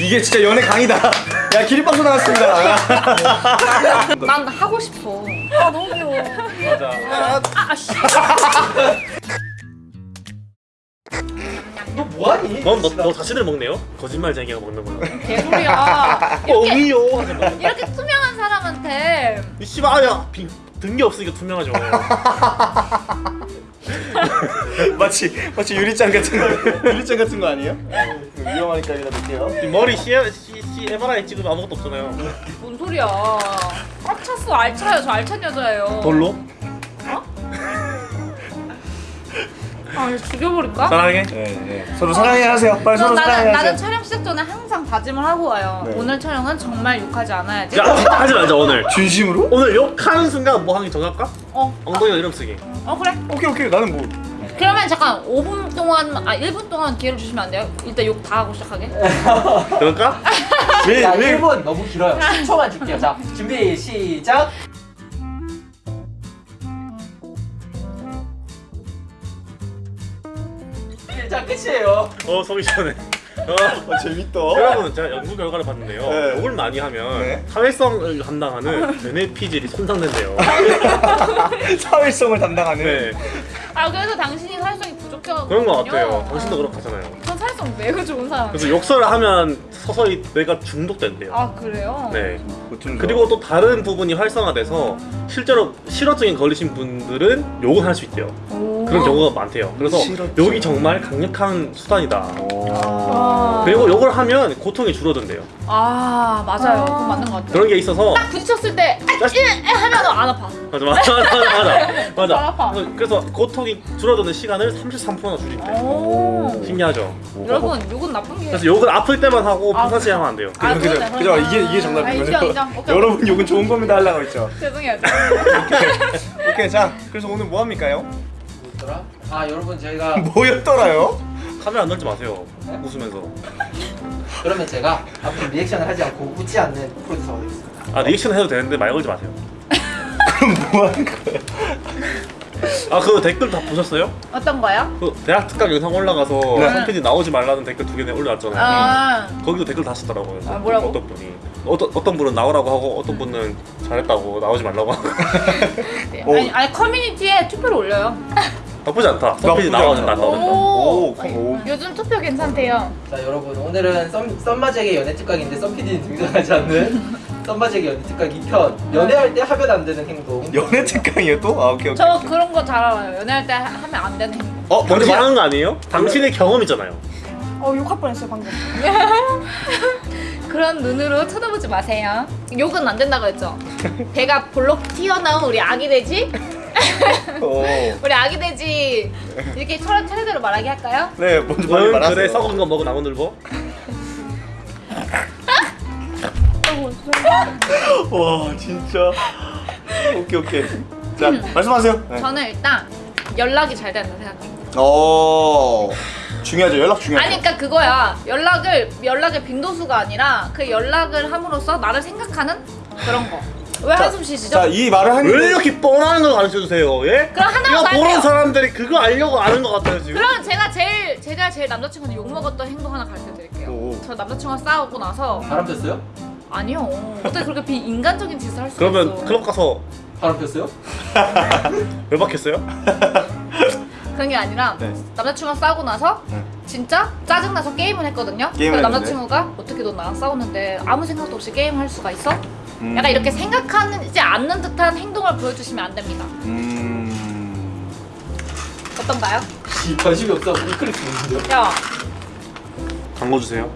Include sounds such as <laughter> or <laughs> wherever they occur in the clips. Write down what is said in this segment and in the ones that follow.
이게 진짜 연애 강의다. 야 기립박수 나왔습니다. <laughs> 난 하고 싶어. 아 너무 귀여워. 맞아. 아씨. 너 뭐하니? 넌너너 자신을 먹네요? 거짓말쟁이가 먹는 거야. 개소리야. <laughs> 이렇게 어미요. 하지 마. 이렇게 투명한 사람한테 이 씨발 아야 빙 등기 없으니까 투명하죠. <laughs> <laughs> 마치 마치 유리짱 같은 거 유리짱 같은 거 아니에요? 위험하니까 여기다 놓을게요. 이 머리 C, C, C MRI 찍으면 아무것도 없잖아요. 뭔 소리야? 꽉 찼어 알차요. 저 알찬 여자예요. 돌로? 아 이거 죽여버릴까? 사랑해. 네, 네. 서로 사랑해 하세요. 빨리 서로 나는 사랑해 나는 하세요. 촬영 시작 전에 항상 다짐을 하고 와요. 네. 오늘 촬영은 정말 욕하지 않아야지. 야 하지 말자 오늘. 진심으로? 오늘 욕하는 순간 뭐 하는 게 정할까? 어, 엉덩이 이름 쓰기. 어 그래. 오케이 오케이 나는 뭐 그러면 잠깐 5분 동안 아 1분 동안 기회를 주시면 안 돼요? 일단 욕 다 하고 시작하게. 그럴까? <laughs> 왜 1분 너무 길어요 10초만 줄게요 자 준비 시작 자 끝이에요 어 속이 시원해. 어. 어, 재밌다. 여러분 제가 연구 결과를 봤는데요. 네. 욕을 많이 하면 네. 사회성을 담당하는 뇌내 피질이 손상된대요. <laughs> 사회성을 담당하는. 네 아 그래서 당신이 사회성이 부족해가지고 그런 것 같아요. 당신도 그렇게 하잖아요. 전 사회성 매우 좋은 사람. 그래서 욕설을 하면 서서히 뇌가 중독된대요. 아 그래요? 네. 그리고 또 다른 부분이 활성화돼서 실제로 실어증에 걸리신 분들은 욕은 할수 있대요. 오. 그런 경우가 많대요. 그래서 실어증. 욕이 정말 강력한 수단이다. 아. 그리고 욕을 하면 고통이 줄어든대요. 아 맞아요. 그건 맞는 것 같아요. 그런 게 있어서 딱 부딪혔을 때 짜식- 일 하면 안 아파. 맞아 맞아 맞아 맞아 <laughs> 맞아. 아. 그래서- 고통이 줄어드는 시간을 33%나 줄인대. 오. 신기하죠. 여러분 욕은 나쁜 게. 그래서 욕은 아플 때만 하고 아, 평상시에 하면 안 돼요. 아, 그죠, 그죠. 그러네. 이게- 이게 정답인 아, 인정, 거죠. 인정. 오케이, 여러분 욕은 좋은 겁니다 하려고 했죠. <laughs> 오케이. 죄송해요. 오케이 자 그래서 오늘 뭐 합니까요? 뭐더라? 아 여러분 저희가 <laughs> 뭐였더라요? 카메라 안 넣지 마세요. 웃으면서. 그러면 제가 앞으로 리액션을 하지 않고 웃지 않는 프로듀서가 되겠습니다 아 리액션 해도 되는데 말 걸지 마세요. <laughs> 그럼 뭐 하는 거예요? 아 그 댓글 다 보셨어요? 어떤 거요? 그 대학 특강 영상 올라가서 네. 선PD 나오지 말라는 댓글 두 개나 올라왔잖아요. 아. 거기도 댓글 다 쓰더라고요. 아, 뭐라고? 어떤 분이 어떤 어떤 분은 나오라고 하고 어떤 분은 잘했다고 나오지 말라고 하고 네. <laughs> 오. 아니, 아니 커뮤니티에 투표를 올려요. <laughs> 나쁘지 않다. 않아요. 나와야 된다. 오, 컴, 오. 요즘 투표 괜찮대요. 자 여러분 오늘은 썸, 썸마잭의 연애 특강인데 썸PD는 등장하지 않는 <laughs> 썸마잭의 연애 특강 2편 연애할 때 하면 안 되는 행동 <laughs> 연애 특강이에요 또? 아 오케이 오케이. 저 그런 거 잘 알아요. 연애할 때 하- 하면 안 되는 행동. 어 먼저 말하는 거 아니에요? 당신의 경험이잖아요. 어 욕할 뻔했어요 방금. <laughs> 그런 눈으로 쳐다보지 마세요. 욕은 안 된다고 했죠. <laughs> 배가 볼록 튀어나온 우리 아기 돼지? 오. 우리 아기 돼지 이렇게 차례, 차례대로 말하게 할까요? 네 먼저 빨리 응, 말하세요. 그래 썩은 거 먹어 나무 늘보. <laughs> 와 진짜. 오케이 오케이. 자 말씀하세요. 네. 저는 일단 연락이 잘 된다 생각합니다. 어 중요하죠 연락 중요하죠. 아니 그러니까 그거야. 연락을 연락의 빈도수가 아니라 그 연락을 함으로써 나를 생각하는 그런 거. 왜 한숨 쉬시죠? 자 이 말을 하는 왜 이렇게 뻔한 걸 가르쳐 주세요? 예? 그럼 하나만 이거 말해요. 보는 사람들이 그거 알려고 아는 것 같아요 지금. 그럼 제가 제일 제가 제일 남자친구한테 욕 먹었던 행동 하나 가르쳐 드릴게요. 오. 저 남자친구랑 싸우고 나서 바람 폈어요? 아니요. 어떻게 그렇게 비인간적인 짓을 할 수가 그러면 있어? 클럽 가서 바람 폈어요? <laughs> 왜 박혔어요? <laughs> 그런 게 아니라 네. 남자친구랑 싸우고 나서 네. 진짜 짜증나서 게임을 했거든요. 게임을 했는데? 남자친구가 어떻게 너 나랑 싸우는데 아무 생각도 없이 게임할 수가 있어? 음. 약간 이렇게 생각하지 않는 듯한 행동을 보여주시면 안 됩니다. 음. 어떤가요? 이 <laughs> 관심이 없어 우리 클릭 주는데요 야, 광고 주세요.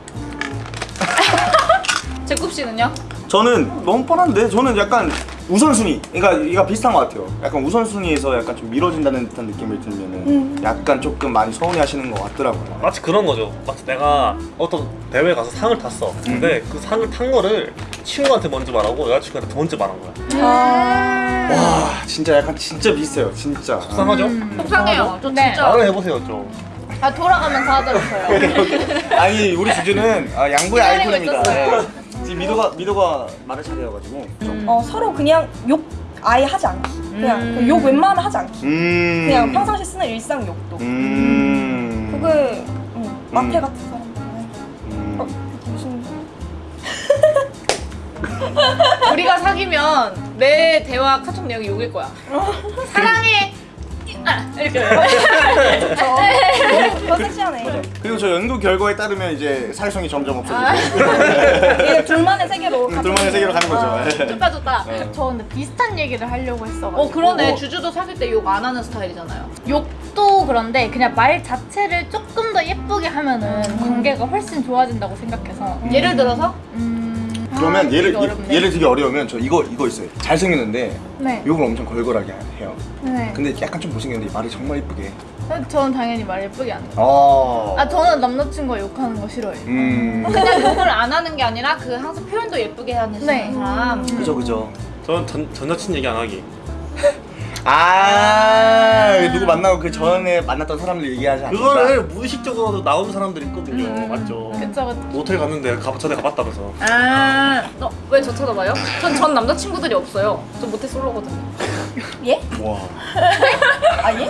제굽 씨는요? 저는 너무 뻔한데 저는 약간 우선순위 그러니까 이가 비슷한 것 같아요 약간 우선순위에서 약간 좀 미뤄진다는 듯한 느낌을 들면은 음. 약간 조금 많이 서운해 하시는 것 같더라고요 마치 그런 거죠. 마치 내가 어떤 대회 가서 상을 탔어. 근데 그 상을 탄 거를 친구한테 먼저 말하고 여자친구한테 먼저 말한 거야. 와 진짜 약간 진짜 비슷해요 진짜 속상하죠? 음. 속상해요. 저 네. 진짜 말을 해보세요 좀. 아, 돌아가면서 해요. <laughs> 아니 우리 주제는 아, 양보의 아이콘입니다. 네. 지금 미도가 미도가 말을 잘해가지고 음. 어, 서로 그냥 욕 아예 하지 않기. 그냥 그 음. 욕 웬만하면 하지 않기. 음. 그냥 평상시 쓰는 일상 욕도. 음. 그게 음, 마태 음. 같은 사람 어, 우리가 사귀면 내 대화 카톡 내용이 욕일 거야. 어. 사랑해. 아, 이렇게. 더 섹시하네. 맞아. 그리고 저 연구 결과에 따르면 이제 사회성이 점점 아. 없어지고 <laughs> 이게 둘만의 세계로. 음, 둘만의 세계로 가는 거죠. 아. 예. 좋다 좋다. 저 근데 비슷한 얘기를 하려고 했어가지고 어 그러네. 어. 주주도 사귈 때 욕 안 하는 스타일이잖아요. 욕도 그런데 그냥 말 자체를 조금 더 예쁘게 하면은 관계가 훨씬 좋아진다고 생각해서 예를 들어서 음... 그러면 아, 얘를 어렵네. 얘를 되게 어려우면 저 이거 이거 있어요. 잘생겼는데 네. 욕을 엄청 걸걸하게 해요. 네. 근데 약간 좀 못생겼는데 말이 정말 이쁘게. 저는 당연히 말 예쁘게 안 해요 어. 아 저는 남자친구가 욕하는 거 싫어해요 음. 그냥 욕을 안 하는 게 아니라 그 항상 표현도 예쁘게 하는 네. 사람. 그죠 그죠. 저는 전, 전 여친 얘기 안 하기. <laughs> 아 누구 만나고 그 전에 만났던 사람들 얘기하지 않는다. 그거를 무의식적으로 나오는 사람들이 있거든요. 음. 맞죠? 그쵸 그쵸 모텔 갔는데 가, 전에 가봤다면서. 아, 어, 왜저 쳐다봐요? 전 전 남자친구들이 없어요. 저 모태 솔로거든요. 예? 와. 아 예?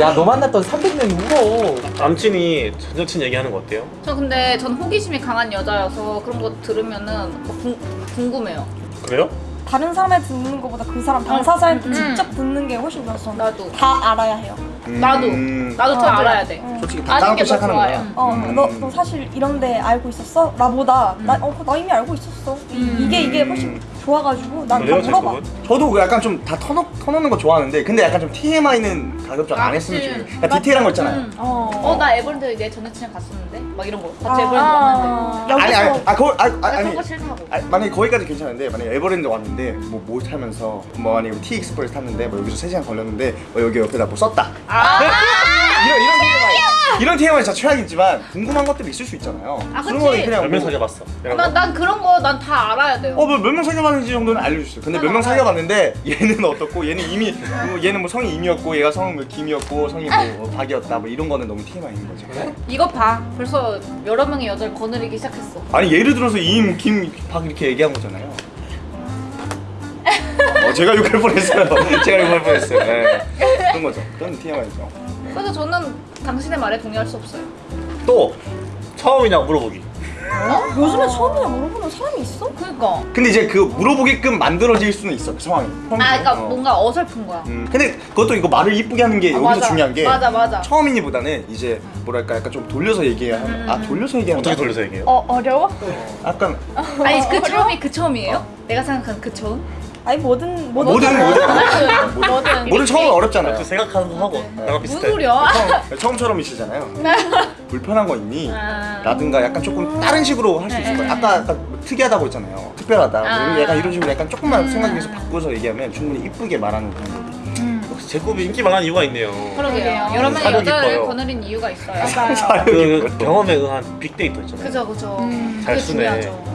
야 너 만났던 300명이 울어. 남친이 전 여친 얘기하는 거 어때요? 저 근데 전 호기심이 강한 여자여서 그런 거 들으면은 뭐 궁, 궁금해요. 그래요? 다른 사람한테 듣는 것보다 그 사람 당사자한테 음. 직접 듣는 게 훨씬 낫어. 나도. 다 알아야 해요. 나도. 음. 나도 다 어, 알아야 돼. 응. 솔직히 아는 당당하게 게더 시작하는 좋아요. 거야. 어, 음. 너, 너 사실 이런데 알고 있었어? 나보다 나, 어, 나 이미 알고 있었어. 이- 음. 이게 이게 훨씬 좋아가지고 난 다 물어봐. 저도 그 약간 좀 다 터놓, 터놓는 거 좋아하는데 근데 약간 좀 TMI는 가급적 안 아, 했으면 그치. 좋겠어요. 그러니까 디테일한 거 있잖아요. 음. 어, 어, 나 에버랜드 내 전여친이랑 갔었는데? 막 이런 거. 같이 아. 에버랜드 왔는데. 여기서 아니 아니 아 거기 아, 아, 나 아니 그런 거 싫다고. 아니, 만약에 거기까지 괜찮은데 만약에 에버랜드 왔는데 뭐뭐 타면서 뭐 만약에 T 익스프레스 탔는데 뭐 여기서 3시간 걸렸는데 뭐 여기 옆에다 뭐 썼다 아, 이런 이런 TMI 이런 TMI 진짜 최악이지만 궁금한 것들이 있을 수 있잖아요 아, 그런. 거는 그냥 몇명 뭐, 사귀어봤어? 난, 거? 난 그런 거 난 다 알아야 돼요. 어, 몇명 사귀어봤는지 정도는 알려주세요. 근데 난몇명 알아요. 사귀어봤는데 얘는 어떻고 얘는 이미 뭐 얘는 뭐 성이 임이었고 얘가 성은 뭐 김이었고 성이 뭐 박이었다 뭐 이런 거는 너무 TMI인 거죠. 이거 봐. 벌써 여러 명의 여자를 거느리기 시작했어. 아니 예를 들어서 임, 김, 박 이렇게 얘기한 거잖아요. 어, 제가 욕할 뻔했어요. <laughs> 제가 욕할 뻔했어요. 네. 그런 거죠. 그런 TMI죠. 그래서 저는 당신의 말에 동의할 수 없어요. 또 처음이냐고 물어보기. 요즘에 처음이냐 물어보는 사람이 있어? 그니까. 근데 이제 그 물어보게끔 만들어질 수는 있어 그 상황이. 아, 그러니까 어. 뭔가 어설픈 거야. 음, 근데 그것도 이거 말을 이쁘게 하는 게 아, 여기서 맞아. 중요한 게 맞아, 맞아. 처음이니보다는 이제 뭐랄까 약간 좀 돌려서 얘기해야 하는 아 돌려서 얘기하는 어떻게 거 돌려서 얘기해요? 어 어려워? 약간 <laughs> 아니 그 처음이 그 처음이에요? 내가 생각하는 그 처음? 아니 뭐든 뭐든 <laughs> 뭐든 뭐든 뭐든 뭐든 처음은 어렵잖아요. 그 생각하는 거 하고 나랑 무슨 비슷해. 소리야? 처음, 처음 처럼이시잖아요. <laughs> 불편한 거 있니? 아. 라든가 약간 조금 다른 식으로 할 수 있을 거예요. 아까 약간 뭐 특이하다고 했잖아요. 특별하다. 뭐 아. 약간 이런 식으로 약간 조금만 생각해서 바꿔서 얘기하면 충분히 이쁘게 말하는 방법이. 역시 제곱이 인기 많은 이유가 있네요. 그러게요. 여러 명의 여자를. 거느린 이유가 있어요. <laughs> 맞아요 그 경험에 의한 빅데이터 있잖아요. 그죠 그죠. 음, 잘 쓰네. 중요하죠.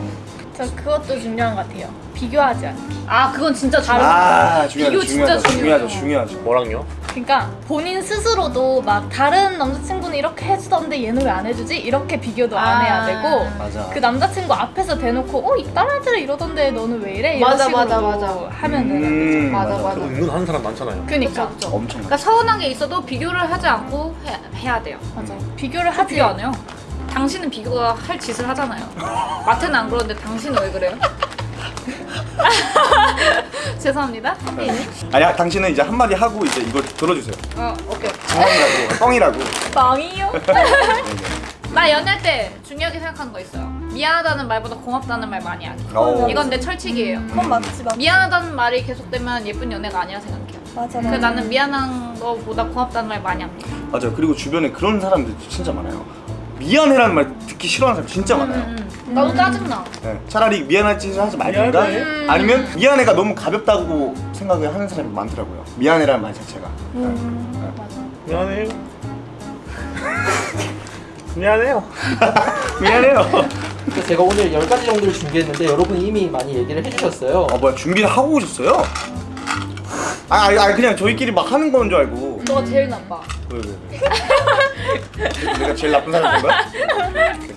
저 그것도 중요한 것 같아요 비교하지 않기 아 그건 진짜 중요해. 아, 중요하죠. 비교 진짜 중요하죠. 중요하죠. 중요하죠. 뭐랑요? 그러니까 본인 스스로도 막 다른 남자친구는 이렇게 해주던데 얘는 왜 안 해주지? 이렇게 비교도 안 아. 해야 되고 맞아. 그 남자친구 앞에서 대놓고 어? 이 다른 애들은 이러던데 너는 왜 이래? 이런 맞아, 식으로 맞아, 맞아. 하면 되는 음, 맞아 맞아. 맞아. 그거 은근 하는 사람 많잖아요. 그니까 그쵸, 그쵸. 엄청. 그러니까 서운한 게 있어도 비교를 하지 않고 해, 해야 돼요. 맞아 비교를 하지 비교 안 해요. 당신은 비교가 할 짓을 하잖아요. 마트는 안 그러는데 당신은 왜 그래요? <laughs> 죄송합니다. 선배님. 아니, 당신은 이제 한마디 하고 이제 이걸 들어주세요. 어, 오케이. 뻥이라고. 뻥이라고. 망이요? 나 연애할 때 중요하게 생각하는 거 있어요. 미안하다는 말보다 고맙다는 말 많이 하기. 어. 이건 내 철칙이에요. 그건 맞지 맞 미안하다는 말이 계속되면 예쁜 연애가 아니라 생각해요. 맞아 그래서 나는 미안한 거보다 고맙다는 말 많이 합니다. 맞아. 그리고 주변에 그런 사람들 진짜 많아요. 미안해라는 말 듣기 싫어하는 사람 진짜 많아요. 음, 음. 나도 짜증나. 네, 차라리 미안할 짓을 하지 말든가 미안해? 아니면 미안해가 너무 가볍다고 생각을 하는 사람이 많더라고요 미안해라는 말 자체가 미안해요. <laughs> 미안해요. <laughs> 미안해요 그래서 제가 오늘 10가지 정도를 준비했는데 여러분이 이미 많이 얘기를 해주셨어요. 아 뭐야 준비를 하고 오셨어요? 아, 아니, 아니 그냥 저희끼리 막 하는 건 줄 알고 너가 제일 나빠. 왜, 왜, 왜. 내가 제일 나쁜 사람인 거야?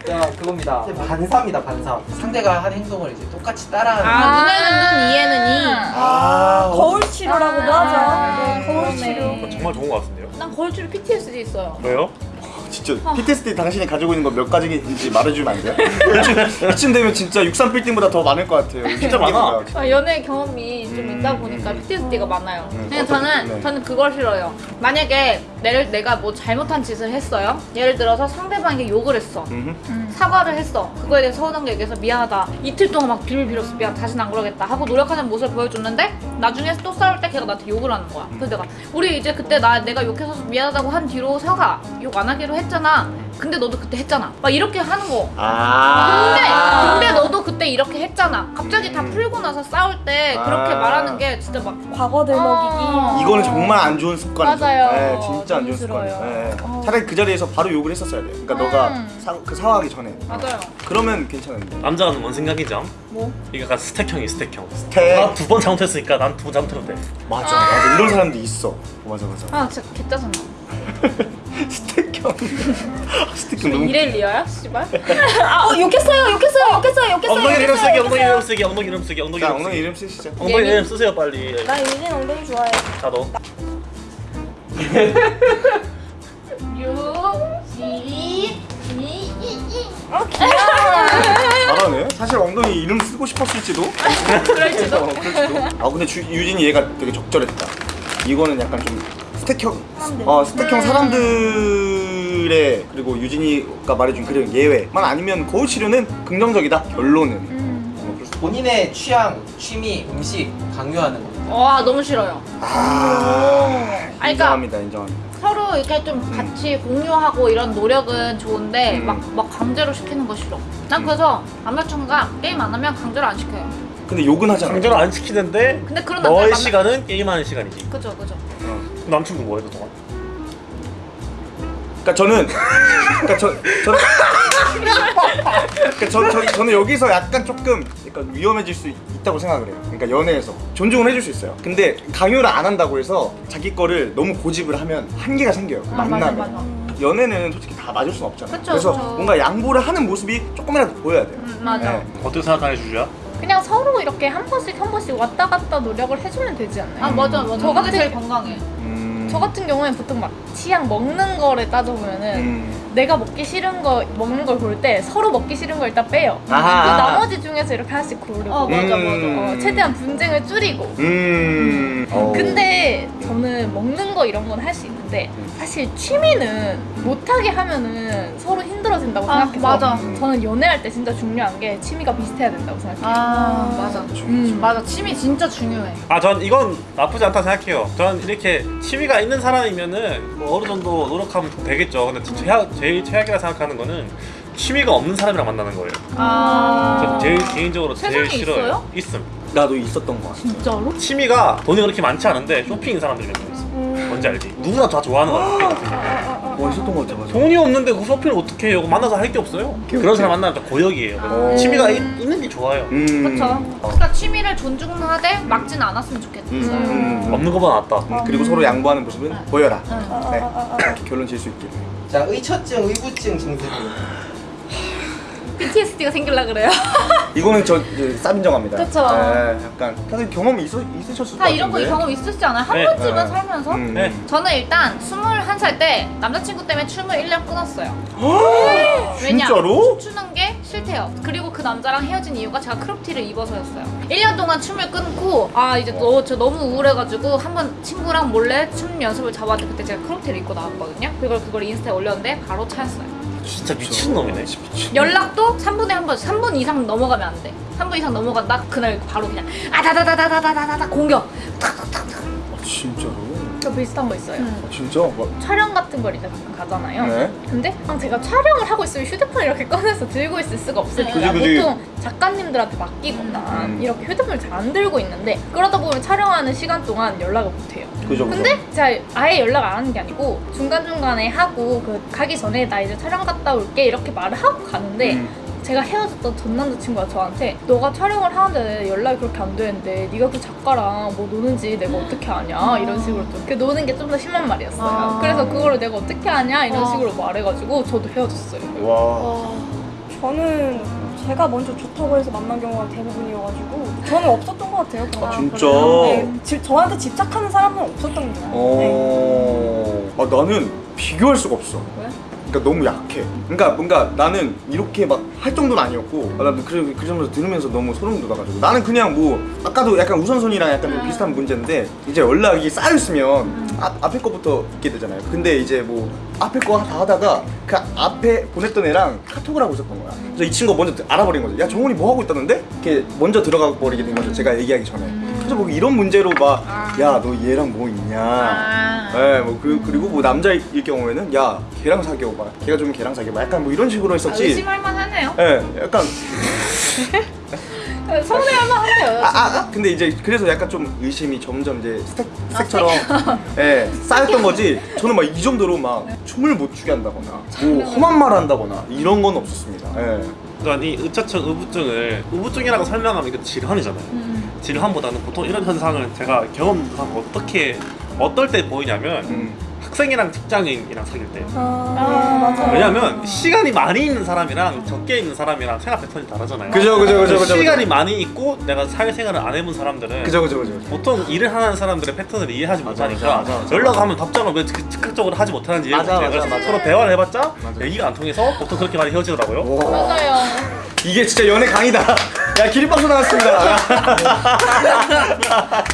자, 그겁니다. 반사입니다, 반사. 상대가 한 행동을 이제 똑같이 따라하는. 아, 눈에는 눈, 이에는 이. 아 거울 치료라고도 아, 하죠. 네, 거울. 치료. 정말 좋은 것 같은데요. 난 거울줄이 PTSD 있어요. 왜요? 진짜 PTSD 당신이 가지고 있는 거 몇 가지인지 말해주면 안 돼요? 이쯤, 이쯤 되면 진짜 63 빌딩보다 더 많을 것 같아요. 진짜 많아. 아, 연애 경험이 좀 음, 있다 보니까 PTSD가 많아요. 음, 근데 저는 네. 저는 그걸 싫어요. 만약에 내를 내가 뭐 잘못한 짓을 했어요. 예를 들어서 상대방에게 욕을 했어. 음흠. 사과를 했어. 그거에 대해서 서운한 게 얘기해서 미안하다. 이틀 동안 막 빌을 빌었어. 미안. 다시는 안 그러겠다. 하고 노력하는 모습을 보여줬는데 나중에 또 싸울 때 걔가 나한테 욕을 하는 거야. 그래서 내가 우리 이제 그때 나 내가 욕해서 미안하다고 한 뒤로 사과 욕 안 하기로 했잖아. 근데 너도 그때 했잖아. 막 이렇게 하는 거. 근데 아. 근데 너도 그때 이렇게 했잖아. 갑자기 다 풀고 나서 싸울 때 그렇게 아. 말하는 게 진짜 막 과거 들먹이기. 어. 이거는 정말 안 좋은 습관이죠. 맞아요. 네, 진짜 안 좋은 너무 싫어요. 습관. 네. 어. 차라리 그 자리에서 바로 욕을 했었어야 돼. 그러니까 너가 음. 사, 그 사과하기 전에. 맞아요. 그러면 괜찮은데. 남자가 뭔 생각이죠? 뭐? 이게 약간 스택형이 스택형. 태. 나두 번 잘못했으니까 난 두 번 잘못해도 돼. 맞아, 맞아. 이런 사람도 있어. 어, 맞아, 맞아. 아 진짜 개짜증나. <laughs> 스택형. 스택형 너무. 이래 리어야? 씨발. 어 욕했어요 욕했어요 욕했어요 욕했어요. 엉덩이 이름 쓰기, 엉덩이. 이름 쓰기, 엉덩이 이름 쓰기, 엉덩이 자, 이름 엉덩이 쓰기. 이름 쓰시죠. 엉덩이 예민? 이름 쓰세요 빨리. 나 유진 엉덩이 좋아해. 나도. <laughs> 잘하네. 사실 엉덩이 이름 쓰고 싶었을지도. 그럴지도. <laughs> 어, 그럴지도. 아 근데 주, 유진이 얘가 되게 적절했다. 이거는 약간 좀 스택형. 어 스택형 사람들 의 그리고 유진이가 말해준 그런 예외만 아니면 거울 치료는 긍정적이다. 결론은. 어, 그럴 수- 본인의 취향, 취미, 음식 강요하는 거. 와 너무 싫어요. 아, 그러니까- 인정합니다, 인정합니다. 서로 이렇게 좀 같이 공유하고 이런 노력은 좋은데 음. 막, 막 강제로 시키는 거 싫어. 난 그래서 남자친구가 게임 안 하면 강제로 안 시켜요. 근데 욕은 하잖아. 강제로 안 시키는데 근데 그런 너의 시간은 게임하는 시간이지. 그죠 그죠. 어. 남친구 뭐해 그동안? 그러니까 저는 그러니까 저 저. 그러니까 저, 저, 저는 여기서 약간 조금 약간 위험해질 수 있 다고 생각을 해요. 그러니까 연애에서 존중을 해줄 수 있어요. 근데 강요를 안 한다고 해서 자기 거를 너무 고집을 하면 한계가 생겨요. 아, 맞아, 만나면. 맞아. 연애는 솔직히 다 맞을 수는 없잖아요. 그쵸, 래서 그쵸. 뭔가 양보를 하는 모습이 조금이라도 보여야 돼요. 음, 맞아. 네. 어떻게 생각하는 주주야? 그냥 서로 이렇게 한 번씩 한 번씩 왔다 갔다 노력을 해주면 되지 않나요? 아 맞아 맞아. 저 같은- 제일 건강해. 음. 저 같은 경우엔 보통 막 취향 먹는 거를 따져보면은 음. 내가 먹기 싫은 거 먹는 걸 볼 때 서로 먹기 싫은 걸 일단 빼요. 아하, 그 아하. 나머지 중에서 이렇게 하나씩 고르고 어 맞아 음. 맞아. 어, 최대한 분쟁을 줄이고. 음. 어. 근데 저는 먹는 거 이런 건 할 수 있는데 사실 취미는 못하게 하면은 서로 힘들어진다고 아, 생각해서 맞아. 저는 연애할 때 진짜 중요한 게 취미가 비슷해야 된다고 생각해요. 아 맞아. 음. 맞아 취미 진짜 중요해. 아, 전 이건 나쁘지 않다 생각해요. 전 이렇게 취미가 있는 사람이면은 뭐 어느 정도 노력하면 되겠죠. 근데 진짜 최악, 제일 최악이라 생각하는 거는 취미가 없는 사람이랑 만나는 거예요. 아전 제일 개인적으로 제일 싫어요. 있어요? 있음. 나도 있었던 것 같아. 진짜로? 취미가 돈이 그렇게 많지 않은데 쇼핑인 사람들이 몇명 있어. 뭔지 알지? 누구나 다 좋아하는 거야. 쇼핑 같은 거. 뭐 있었던 것 같아, 맞아. 돈이 없는데 그 쇼핑을 어떻게 해요? 만나서 할 게 없어요. 그런 사람 만나면 다 고역이에요. 아. 취미가 있, 있는 게 좋아요. 음. 어. 그러니까 취미를 존중하되 막진 않았으면 좋겠어. 음. 음. 없는 것보다 낫다. 음. 그리고 서로 양보하는 모습은 보여라. 응. 아, 아, 네. 아, 아, 아. 결론 질 수 있게. 자, 의처증, 의부증 증세들. PTSD가 생길라 그래요. <laughs> 이거는 저 이제 쌉 인정합니다. 그쵸. 네, 약간 다들 경험이 있어, 있으셨을 것다 이런 거. 경험 있으시지 않아요? 한 네. 번쯤은 네. 살면서? 음. 네. 저는 일단 21살 때 남자친구 때문에 춤을 1년 끊었어요. 왜냐? <gasps> 진짜로? 춤추는 게 싫대요. 그리고 그 남자랑 헤어진 이유가 제가 크롭티를 입어서였어요. 1년 동안 춤을 끊고 아 이제 너, 저 너무 우울해가지고 한번 친구랑 몰래 춤 연습을 잡았는데 그때 제가 크롭티를 입고 나왔거든요. 그걸 그걸 인스타에 올렸는데 바로 차였어요. 진짜 미친 놈이네. 연락도 3분에 한 번, 3분 이상 넘어가면 안 돼. 3분 이상 넘어간다? 그날 바로 그냥 아다다다다다다다다 공격. 아, 진짜로? 저 비슷한 거 있어요. 음. 아, 진짜? 뭐, 촬영 같은 걸 이제 가잖아요. 네. 근데 제가 촬영을 하고 있으면 휴대폰을 이렇게 꺼내서 들고 있을 수가 없으니까 그지, 그지. 보통 작가님들한테 맡기거나 음. 이렇게 휴대폰을 잘 안 들고 있는데 그러다 보면 촬영하는 시간 동안 연락을 못 해요. 그죠, 그죠. 근데 제가 아예 연락 안 하는 게 아니고 중간중간에 하고 그 가기 전에 나 이제 촬영 갔다 올게 이렇게 말을 하고 가는데 음. 제가 헤어졌던 전 남자친구가 저한테 너가 촬영을 하는데 연락이 그렇게 안 되는데 네가 그 작가랑 뭐 노는지 내가 어떻게 아냐 이런 식으로 좀그 노는 게 좀 더 심한 말이었어요 아. 그래서 그거를 내가 어떻게 아냐 이런 아. 식으로 말해가지고 저도 헤어졌어요 와. 저는 제가 먼저 좋다고 해서 만난 경우가 대부분이어가지고 저는 없었던 것 같아요. 아, 거. 진짜? 네, 지- 저한테 집착하는 사람은 없었던 거예요. 네. 어. 아, 나는 비교할 수가 없어. 왜? 그러니까 너무 약해. 그러니까 뭔가 나는 이렇게 막 할 정도는 아니었고 아, 나도 그, 그 정도 들으면서 너무 소름 돋아가지고 나는 그냥 뭐 아까도 약간 우선순위랑 약간 좀 비슷한 문제인데 이제 연락이 쌓였으면 아, 앞에 거부터 있게 되잖아요. 근데 이제 뭐 앞에 거 다 하다가 그 앞에 보냈던 애랑 카톡을 하고 있었던 거야. 그래서 이 친구가 먼저 알아버린 거죠. 야 정훈이 뭐 하고 있다는데? 이렇게 먼저 들어가 버리게 된 거죠. 제가 얘기하기 전에. 그래서 뭐 이런 문제로 막 야 너 얘랑 뭐 있냐? 아. 네, 뭐 그, 그리고 뭐 남자일 경우에는 야 걔랑 사귀어봐 걔가 좀 걔랑 사귀어봐 약간 뭐 이런 식으로 아, 했었지 의심할 만하네요. 예, 약간 서운해할 만한데요. 아, 아, 아, 근데 이제 그래서 약간 좀 의심이 점점 이제 스택, 스택처럼 예, <laughs> 쌓였던 거지 저는 막 이 정도로 막 춤을 못 추게 한다거나 뭐 험한 말 한다거나 이런 건 없었습니다 예. 그러니까 이 의처증, 의부증을 의부증이라고 설명하면 이거 질환이잖아요. 질환보다는 보통 이런 현상을 제가 경험한 어떻게 어떨 때 보이냐면 음. 학생이랑 직장인이랑 사귈 때. 아, 맞아. 왜냐면 시간이 많이 있는 사람이랑 적게 있는 사람이랑 생각 패턴이 다르잖아요. 그죠 그죠 그죠 그죠 시간이 많이 있고 내가 사회생활을 안 해본 사람들은 그죠 그죠 그죠 보통 일을 하는 사람들의 패턴을 이해하지 맞아, 못하니까 맞아, 맞아, 맞아. 연락하면 답장을 왜 즉- 즉각적으로 하지 못하는지 이해 맞아. 맞아, 맞아. 서로 대화를 해봤자 맞아. 얘기가 안 통해서 보통 그렇게 많이 헤어지더라고요. 와, 맞아요. 이게 진짜 연애 강의다 <laughs> 야 기립박수 나왔습니다 <laughs>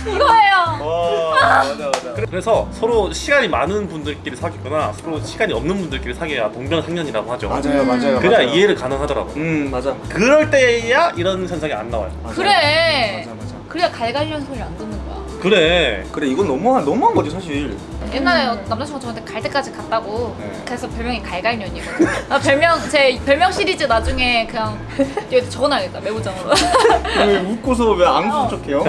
이거예요. 와 맞아 맞아 그래서 서로 시간이 많은 분들끼리 사귀거나 서로 시간이 없는 분들끼리 사귀어야 동병상련이라고 하죠. 맞아요 맞아요 그냥 맞아요. 이해를 가능하더라고요. 음 맞아 그럴 때야 이런 현상이 안 나와요. 맞아. 그래. 맞아 맞아 그래야 갈갈이라는 소리를 안 듣는 거야. 그래. 그래 이건 너무한 너무한 거지 사실 옛날에 남자친구가 저한테 갈 때까지 갔다고 네. 그래서 별명이 갈갈년이거든요 아, 별명 제 별명 시리즈 나중에 그냥 여기 적어놔야겠다 메모장으로 왜 웃고서 왜 안 웃은 척해요?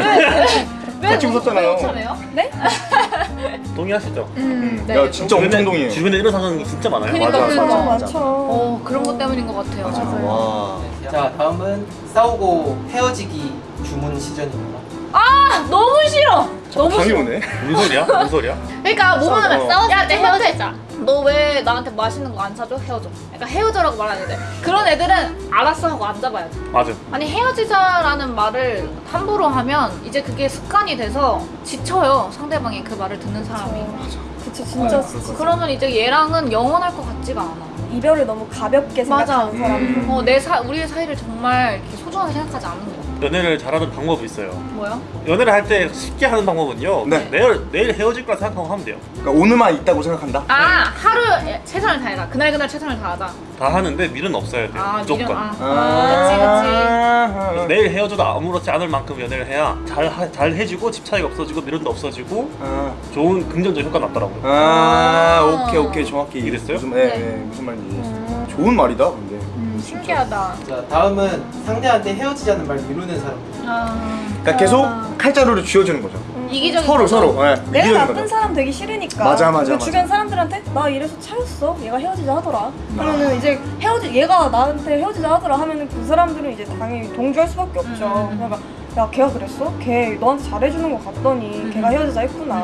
왜 같이 웃- 웃었잖아요. 왜 웃잖아요? 네? <laughs> 동의하시죠? 음, 네. 야 진짜 엄청 동의해 주변에 이런 상황이 진짜 많아요. 그니까, 맞아, 그니까. 맞아, 맞아. 맞죠. 어 그런 것 때문인 것 같아요 맞아 와자 다음은 싸우고 헤어지기 주문 시전입니다. 아 너무 싫어 너무 싫어 오네 무슨 소리야? 무슨 소리야? 그러니까 뭐만 하면 어. 싸웠을 때 헤어지자 너 왜 나한테 맛있는 거 안 사줘? 헤어져 그러니까 헤어져라고 말하는데 그런 애들은 알았어 하고 앉아봐야지 맞아. 아니 헤어지자라는 말을 함부로 하면 이제 그게 습관이 돼서 지쳐요 상대방이 그 말을 듣는 사람이 그쵸 진짜 그러면 이제 얘랑은 영원할 것 같지가 않아 이별을 너무 가볍게 맞아. 생각하는 사람. 어, 내 사, 우리의 사이를 정말 이렇게 소중하게 생각하지 않는 거 연애를 잘하는 방법이 있어요. 뭐야? 연애를 할 때 쉽게 하는 방법은요. 네. 내일 내일 헤어질 거라 생각하고 하면 돼요. 그러니까 오늘만 있다고 생각한다? 아 하루 최선을 다해라 그날 그날 최선을 다하자 다 하는데 밀은 없어야 돼요. 아 무조건. 미련 아, 그래서 내일 헤어져도 아무렇지 않을 만큼 연애를 해야 잘, 하- 잘 해주고 집 차이가 없어지고 미련도 없어지고 아, 좋은 긍정적 효과 났더라고요. 아 오케이 오케이 정확히 이해됐어요? 무슨, 네, 네, 무슨 말인지 이해했어요 좋은 말이다 근데 음, 신기하다. 자 다음은 상대한테 헤어지자는 말 미루는 사람. 아, 그러니까 계속 칼자루를 쥐어주는 거죠 이기적인 서로 거죠. 서로 네, 내가 이기적인 나쁜 거죠. 사람 되기 싫으니까 맞아, 맞아, 그 맞아. 주변 사람들한테 나 이래서 차였어 얘가 헤어지자 하더라 하면은 이제 헤어지 얘가 나한테 헤어지자 하더라 하면은 그 사람들은 이제 당연히 동조할 수밖에 없죠 음. 그러니까 야 걔가 그랬어? 걔 너한테 잘해주는 거 같더니 음. 걔가 헤어지자 했구나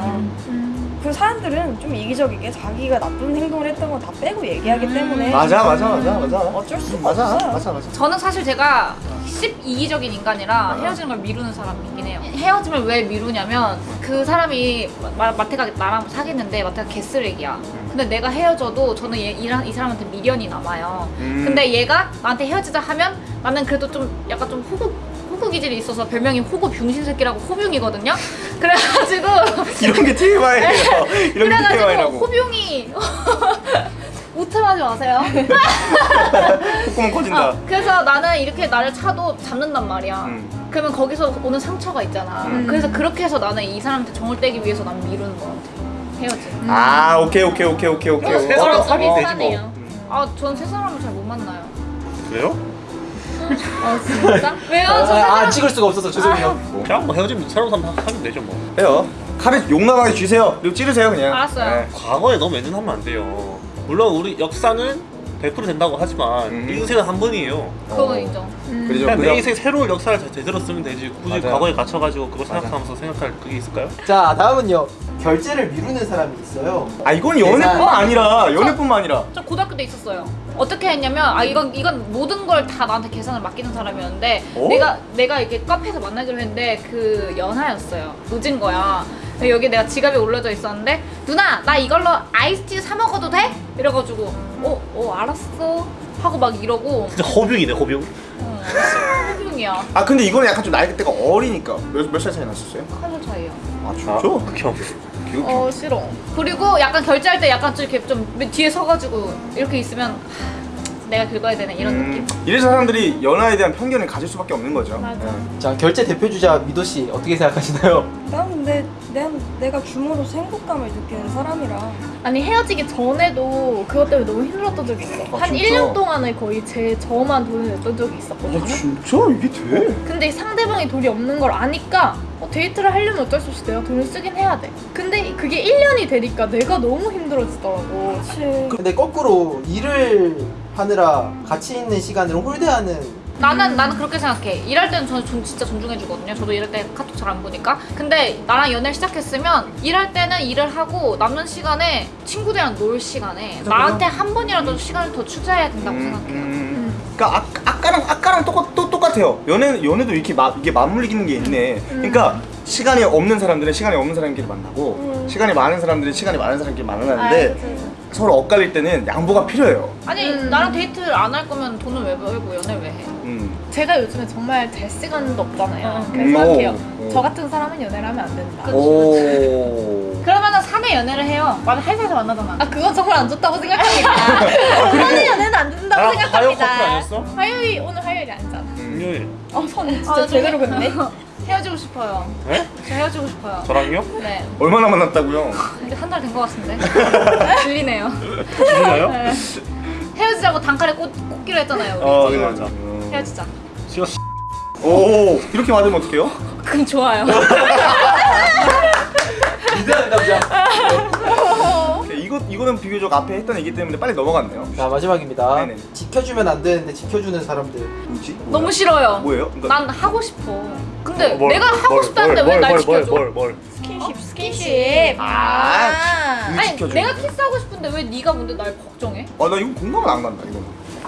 음. 그 사람들은 좀 이기적이게 자기가 나쁜 행동을 했던 건 다 빼고 얘기하기 음. 때문에 맞아 맞아 맞아 맞아 어쩔 수가 맞아 없어요. 맞아 맞아 저는 사실 제가 12기적인 인간이라 헤어지는 걸 미루는 사람이긴 해요. 헤어짐을 왜 미루냐면 그 사람이 마, 마태가 나랑 사귀는데 마태가 개쓰레기야. 근데 내가 헤어져도 저는 얘, 이, 이 사람한테 미련이 남아요. 음. 근데 얘가 나한테 헤어지자 하면 나는 그래도 좀 약간 좀 호구 호구 기질이 있어서 별명이 호구 병신 새끼라고 호병이거든요. 그래가지고 <laughs> 이런 게 TMI예요 <laughs> 이런 게 그래가지고 TMI라고 호병이 <laughs> 우트하지 마세요. 콧구멍 커진다 어, 그래서 나는 이렇게 나를 차도 잡는단 말이야. 음. 그러면 거기서 오는 상처가 있잖아. 음. 그래서 그렇게 해서 나는 이 사람한테 정을 떼기 위해서 난 미루는 거 같아. 헤어지. 아 오케이 오케이 오케이 오케이 오케이 세 사람 어, 사귀면 어, 되지 비슷하네요. 뭐. 아, 전 세 사람을 잘 못 만나요. 그래요? 아, 진짜? 왜요? 아, 아. 찍을 수가 없어서 죄송해요. 그냥 뭐 헤어지면 새로운 사람 사귀면 되죠 뭐. 해요 칼을 용감하게 쥐세요 그리고 찌르세요 그냥 알았어요. 네. 과거에 너무 매진하면 안 돼요. 물론 우리 역사는 100% 된다고 하지만 음. 인생은 한 번이에요. 그건 어. 인정. 그러죠 그냥 내 인생 새로운 역사를 제- 제대로 쓰면 되지 굳이 맞아요. 과거에 갇혀가지고 그거 맞아. 생각하면서 생각할 그게 있을까요? 자 다음은요 결제를 미루는 사람이 있어요. 아 이건 연애뿐만 아니라 연애뿐만 아니라 저 고등학교 때 있었어요. 어떻게 했냐면 아 이건 이건 모든 걸 다 나한테 계산을 맡기는 사람이었는데 어? 내가 내가 이렇게 카페에서 만나기로 했는데 그 연하였어요. 늦은 거야. 여기 내가 지갑이 올려져 있었는데 누나 나 이걸로 아이스티 사 먹어도 돼? 이래가지고 어? 어 알았어 하고 막 이러고 진짜. 어, 신경이야 아 근데 이거는 약간 좀 나이대가 어리니까 몇몇살 차이 났었어요? 칼로 차이야 아 아, 진짜? 극혐. 어 싫어. 그리고 약간 결제할 때 약간 좀 이렇게 좀 뒤에 서가지고 이렇게 있으면 하, 내가 긁어야 되네 이런 느낌 음, 이래서 사람들이 연하에 대한 편견을 가질 수밖에 없는 거죠. 맞아. 네. 자 결제 대표 주자 미도 씨 어떻게 생각하시나요? 난 근데 내, 내가 줌으로서 행복감을 느끼는 사람이라 아니 헤어지기 전에도 그것 때문에 너무 힘들었던 적이 있어. 아, 한 진짜? 1년 동안을 거의 제 저만 돈을 냈던 적이 있었거든요. 아 진짜 이게 돼? 근데 상대방이 돈이 없는 걸 아니까 어, 데이트를 하려면 어쩔 수 없이 내가 돈을 쓰긴 해야 돼. 근데 그게 1년이 되니까 내가 너무 힘들어지더라고. 그치 근데 거꾸로 일을 하느라 같이 있는 시간을 홀대하는 나는 나는 그렇게 생각해. 일할 때는 저는 존- 진짜 존중해 주거든요. 저도 일할 때 카톡 잘 안 보니까. 근데 나랑 연애를 시작했으면 일할 때는 일을 하고 남는 시간에 친구들이랑 놀 시간에 그죠, 나한테 한 번이라도 시간을 더 투자해야 된다고 음, 생각해요. 음. 그러니까 아, 아까랑 아까랑 똑같 또 똑같아요. 연애 연애도 이렇게 마, 이게 맞물리는 게 있네. 그러니까 시간이 없는 사람들은 시간이 없는 사람끼리 만나고 음. 시간이 많은 사람들은 시간이 많은 사람끼리 아, 만나는데 그치. 서로 엇갈릴 때는 양보가 필요해요. 아니 음. 나랑 데이트를 안 할 거면 돈을 왜 벌고 연애 왜 해? 음. 제가 요즘에 정말 될 시간도 없잖아요. 어. 그래서 음, 생각해요. 오, 오. 저 같은 사람은 연애를 하면 안 된다. <laughs> 그러면은 사내 연애를 해요. 맞아 회사에서 만나잖아. 아 그건 정말 안 좋다고 생각합니다. <laughs> 저는 연애는 안 된다고 나랑 화요 커플 생각합니다. 아니었어? 화요일 오늘 화요일이 아니잖아. 금요일. 어선 진짜 아, 제대로 긋네 <laughs> 헤어지고 싶어요. 네? 저 헤어지고 싶어요. 저랑요? 네. 얼마나 만났다고요? 이제 한 달 된 것 같은데. <laughs> 들리네요. 누나요? 네. 헤어지자고 단칼에 꽂, 꽂기로 했잖아요. 우리. 어, 네, 맞아. 헤어지자. 싫어. 오 이렇게 맞으면 어떡해요? 그럼 좋아요. <laughs> 리드하는 남자 네, 이거 이거는 비교적 앞에 했던 얘기 때문에 빨리 넘어갔네요. 자 마지막입니다 네네. 지켜주면 안 되는데 지켜주는 사람들 뭐지? 너무 싫어요. 뭐예요? 그러니까 난 하고 싶어. 근데 뭘, 내가 하고 뭘, 싶다는데 뭘, 왜 날 뭘, 지켜줘? 뭘, 뭘, 뭘. 스킨십 스킨십. 아, 아니 지켜줘. 내가 키스하고 싶은데 왜 네가 뭔데 날 걱정해? 아 나 이거 공감은 안 간다 이거.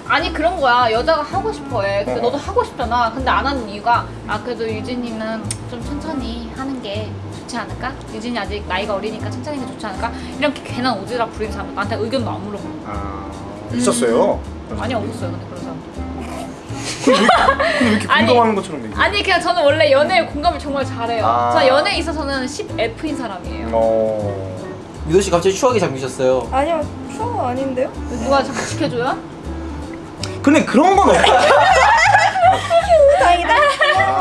아니 그런 거야 여자가 하고 싶어해 근데 어. 너도 하고 싶잖아 근데 안 하는 이유가 아 그래도 유진이는 좀 천천히 하는 게 좋지 않을까? 유진이 아직 나이가 어리니까 천천히 하는 게 좋지 않을까? 이렇게 괜한 오지랖 부리는 사람 나한테 의견도 안 물어보고 아 있었어요. 많이 없었어요 근데 근데 왜 이렇게 아니, 공감하는 것처럼 얘기해? 아니 그냥 저는 원래 연애에 공감을 정말 잘해요 아. 저 연애에 있어서는 10F인 사람이에요 어. 미도 씨 갑자기 추억에 잠기셨어요 아니요 추억 아닌데요? 누가 자꾸 지켜줘요? 근데 그런 건 없어. <laughs>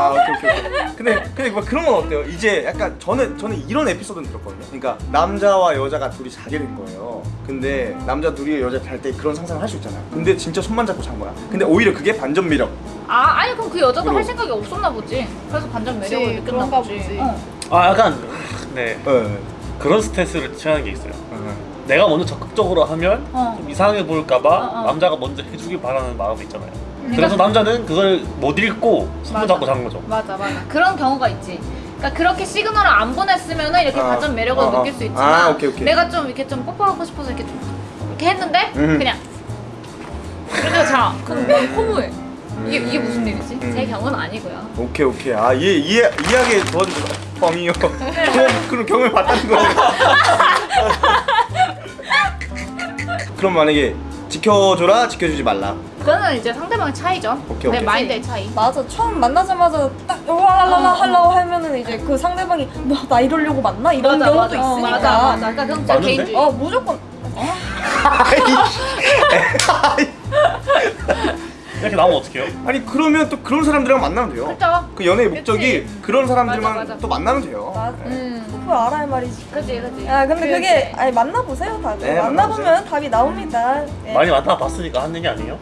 아 오케이 오케이. 오케이. 근데 근데 막 그런 건 어때요? 이제 약간 저는 저는 이런 에피소드는 들었거든요. 그러니까 남자와 여자가 둘이 자게 된 거예요. 근데 남자 둘이 여자 잘 때 그런 상상을 할 수 있잖아요. 근데 진짜 손만 잡고 잔 거야. 근데 오히려 그게 반전 매력. 아 아니 그럼 그 여자도 그럼. 할 생각이 없었나 보지 그래서 반전 매력을 느꼈나 그런가 보지, 보지. 어. 아 약간 네 네. 그런 스탠스를 취하는 게 있어요. 내가 먼저 적극적으로 하면 어. 좀 이상해 보일까봐 어, 어. 남자가 먼저 해주길 바라는 마음이 있잖아요. 그러니까- 그래서 남자는 그걸 못 읽고 손도 맞아. 잡고 잔 거죠. 맞아 맞아 그런 경우가 있지 그러니까 그렇게 시그널을 안 보냈으면 이렇게 아, 반전 매력을 아, 아. 느낄 수 있지만 아, 오케이, 오케이. 내가 좀 이렇게 좀 뽀뽀하고 싶어서 이렇게 좀 이렇게 했는데 음. 그냥 그래서 자 그럼 넌 허무해 이게, 이게 무슨 일이지? 음. 제 경우는 아니고요 오케이 오케이. 아 이해 이해 이해하게 도와주셔서 뻥이요. 그런 그런 경험을 봤다는 거예요. <laughs> 그럼 만약에 지켜줘라 지켜주지 말라. 그거는 이제 상대방의 차이죠 오케이, 내 오케이. 마인드의 차이 맞아 처음 만나자마자 딱 와랄랄라 어. 하려고 하면은 이제 그 상대방이 너나 이러려고 만나? 이런 맞아, 경우도 맞아. 어, 있으니까 맞아 맞아 그러니까 그건 진짜 맞는데? 개인주의 어 무조건 이렇게 나오면 어떡해요? 아니 그러면 또 그런 사람들이랑 만나면 돼요. 그쵸 그 연애의 목적이 그런 사람들만 맞아, 맞아. 또 만나면 돼요. 맞아 음 그걸 알아야 할 말이지 그지 그지 아 근데 그게- 아니 만나보세요 다들 네, 만나보면 만나보세요. 답이 나옵니다 예. 많이 만나봤으니까 하는 얘기 아니에요?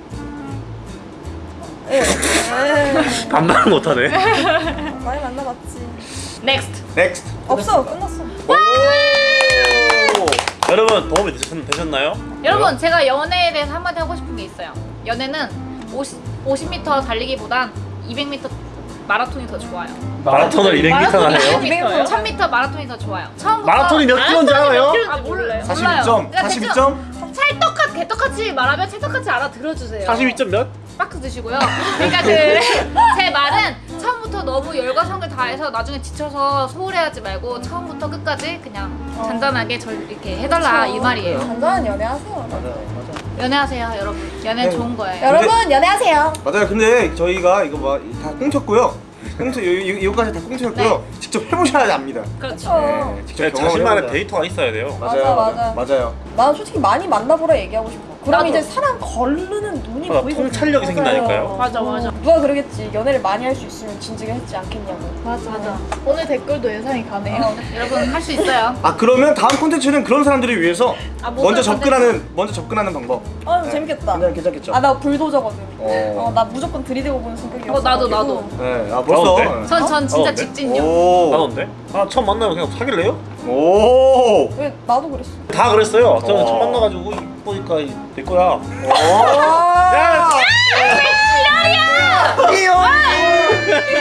예. 예. 반말 못하네. 많이 만나봤지 next next. 없어 끝났어 오. 여러분 도움이 되셨, 되셨 나요? 여러분 제가 연애에 대해서 한마디 하고 싶은 게 있어요 연애는 50, 50m 달리기보단 200m 마라톤이 더 좋아요 마라톤을 200m나 해요? 200m, 1000m 마라톤이 더 좋아요 처음부터 마라톤이 몇 킬로인지 알아요? 아 몰라요 42점. 그러니까 42점. 찰떡같 개떡같이 말하면 찰떡같이 알아들어주세요 42점 몇? 박스 드시고요 그러니까 그 <laughs> 제 말은 처음부터 너무 그 열과 성을 다해서 나중에 지쳐서 소홀해하지 말고 처음부터 끝까지 그냥 잔잔하게 절 이렇게 해달라 이 말이에요. 잔잔한 연애하세요. 맞아 맞아. 연애하세요 여러분. 연애 네. 좋은 거예요. 여러분 연애하세요. 맞아요. 근데 저희가 이거 뭐다 꽁쳤고요. 꽁트 요- 요- 요까지 다 꽁트였고요. 직접 해보셔야 압니다. 그렇죠. 네, 직접 제 경험을 자신만의. 데이터가 있어야 돼요. 맞아요, 맞아, 맞아요. 맞아요. 난 솔직히 많이 만나보라 얘기하고 싶어. 그럼 나도. 이제 사람 걸르는 눈이 맞아, 보이고 통찰력이 생긴다니까요. 맞아 맞아. 누가 그러겠지 연애를 많이 할 수 있으면 진지게 했지 않겠냐고. 맞아 맞아. 오늘 댓글도 예상이 가네요. 여러분 할 수 있어요. 아 그러면 다음 콘텐츠는 그런 사람들을 위해서 아, 뭐 먼저 접근하는 먼저 접근하는 방법. 아 네. 재밌겠다. 괜찮, 괜찮겠죠. 아나 불도저거든. 어. 어나 무조건 들이대고 보는 성격이었어. 어, 나도, 나도. 네, 아 벌써. 나온대? 전전 진짜 어, 네? 직진요. 오. 나던데? 아 처음 만나면 그냥 사귈래요? 오. 왜 나도 그랬어. 다 그랬어요. 저는 어. 처음 만나가지고 이쁘니까 내 거야. 야. 이요.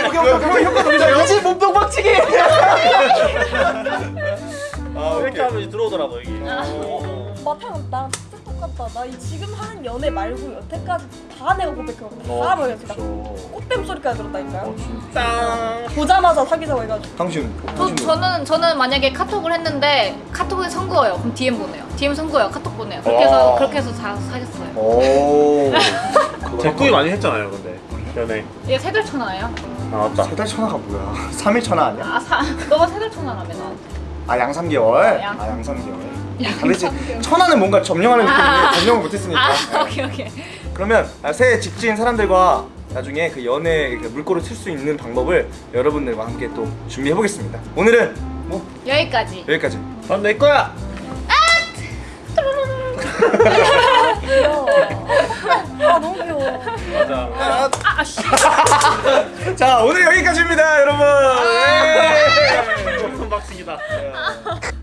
오케이 효과 돌리자. 이지 몸통 박치기. 아 이렇게 하면 들어오더라고 여기. 마탕 나진 짜 똑같다. 나이 지금 하는 연애 말고 여태까지 다 내가 고백해왔고 어, 다 그렇죠. 꽃뱀 소리까지 들었다니까요. 어, 진짜. 보자마자 사귀자고 해가지고. 당신. 저, 당신 저는 저는 만약에 카톡을 했는데 카톡에 선거예요. 그럼 DM 보내요. DM 선거예요. 카톡 보내요. 그렇게 해서 와. 그렇게 해서 다 사귀었어요. 오. <laughs> 제꾸이 많이 했잖아요 근데 연애. 얘 세달 천하예요. 아 맞다. 세달 천하가 뭐야? <laughs> 3일 천하 아니야? 아 사, 너가 세달 천하라며 나한테. 아양 3개월? 양- 아양 3개월. 다르지 아, 천안은 뭔가 점령하는 아. 느낌인데 점령을 못했으니까. 아, 오케이 오케이. 그러면 새 직진 사람들과 나중에 그 연애 물꼬를 틀 수 있는 방법을 여러분들과 함께 또 준비해 보겠습니다. 오늘은 뭐? 여기까지. 여기까지. 넌 내 거야! 아! 귀여워 아 너무 귀여워. 맞아. 아, 아, 아 자 <laughs> 오늘 여기까지입니다 여러분! 아, 예! 박승이다. <laughs>